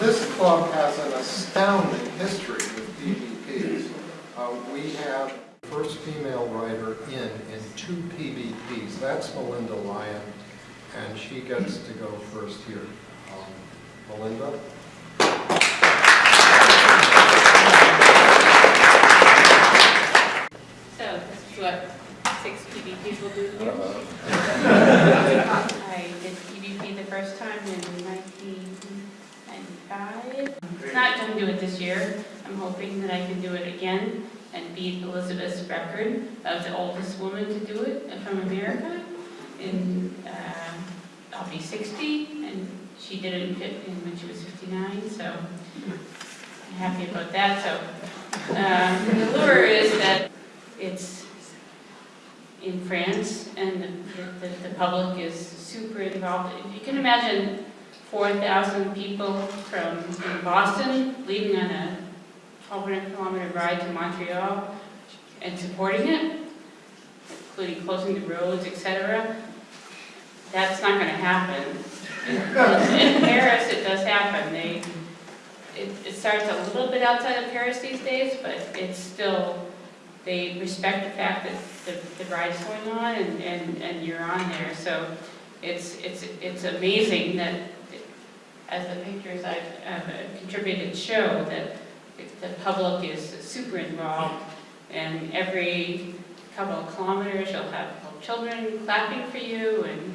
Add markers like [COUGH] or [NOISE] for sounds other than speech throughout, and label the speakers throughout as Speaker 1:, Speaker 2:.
Speaker 1: This club has an astounding history with PBPs. Uh, We have first female writer in, in two PBPs. That's Melinda Lyon, and she gets to go first here. Um, Melinda?
Speaker 2: So this is what six PBPs will do to you. I did PBP the first time in 1995. It's not going to do it this year. I'm hoping that I can do it again and beat Elizabeth's record of the oldest woman to do it from America. In, uh, Be 60, and she did it in fif- in when she was 59, so I'm happy about that. So uh, the lure is that it's in France, and the, the, the public is super involved. If you can imagine 4,000 people from Boston leaving on a 1,200 kilometer ride to Montreal and supporting it, including closing the roads, et cetera, that's not gonna happen. In [LAUGHS] in Paris, it does happen. They, it, it starts a little bit outside of Paris these days, but it's still, they respect the fact that the, the ride's going on and, and, and you're on there. So it's, it's, it's amazing that, as the pictures I've uh, contributed show, that the public is super involved. And every couple of kilometers, you'll have children clapping for you and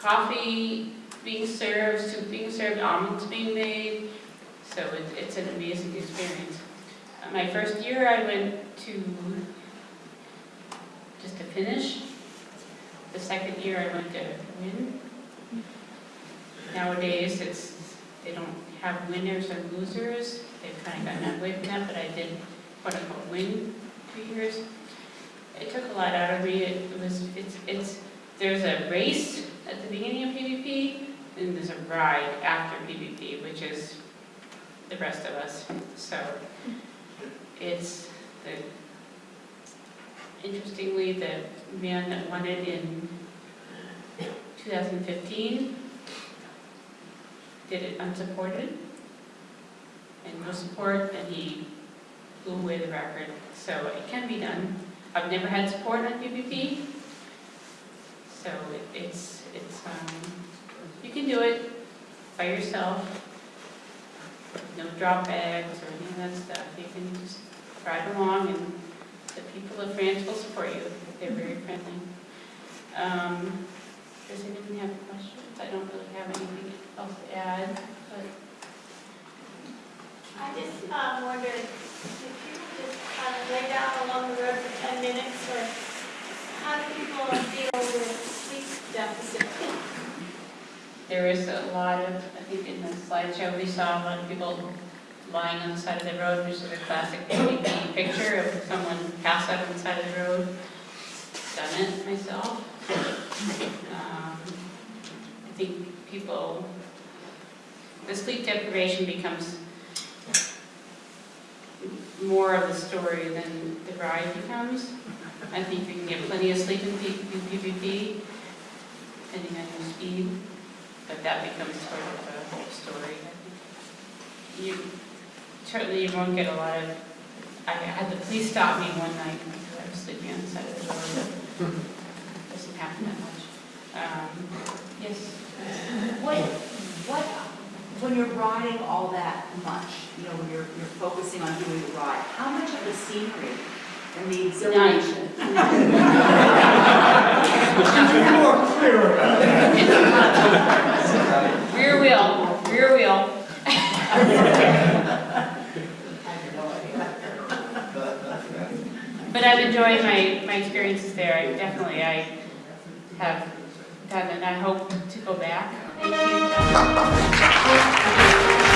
Speaker 2: coffee being served, soup being served, omelets being made. So it's, it's an amazing experience. Uh, My first year, I went to, just to finish. The second year, I went to win. Nowadays, it's, they don't have winners or losers. They've kind of gotten away from that, but I did quote unquote win two years. It took a lot out of me. It was, it's, it's, there's a race at the beginning of PBP, and there's a ride after PBP, which is the rest of us. So it's the, interestingly, the man that won it in uh, 2015 did it unsupported and no support, and he blew away the record. So it can be done. I've never had support on PBP, so it- it's, it's, um, you can do it by yourself. No drop bags or any of that stuff. You can just ride along and the people of France will support you. They're very friendly. Um, Does anyone have questions? I don't really have anything else to add, but
Speaker 3: I just um, wondered if you could just kind of lay down along the road for 10 minutes, or how do people deal with sleep deficit?
Speaker 2: there is a lot of, I think in the slideshow, we saw a lot of people lying on the side of the road, which is a classic picture of someone passed out on the side of the road. Done it myself. Um, I think people, the sleep deprivation becomes more of the story than the ride becomes. I think you can get plenty of sleep in PBP, depending on your speed, but that becomes sort of the whole story. You, certainly you won't get a lot of, I had the police stop me one night because I was sleeping on the side of the road, doesn't happen that much. Um, Yes?
Speaker 4: What, what, when you're riding all that much, you know, when you're, you're focusing on doing the ride, how much of the scenery and the exhilaration?
Speaker 2: Rear wheel, rear wheel. But I've enjoyed my, my experiences there. I definitely, I have done, and I hope to go back. Thank you.